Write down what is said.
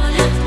wanna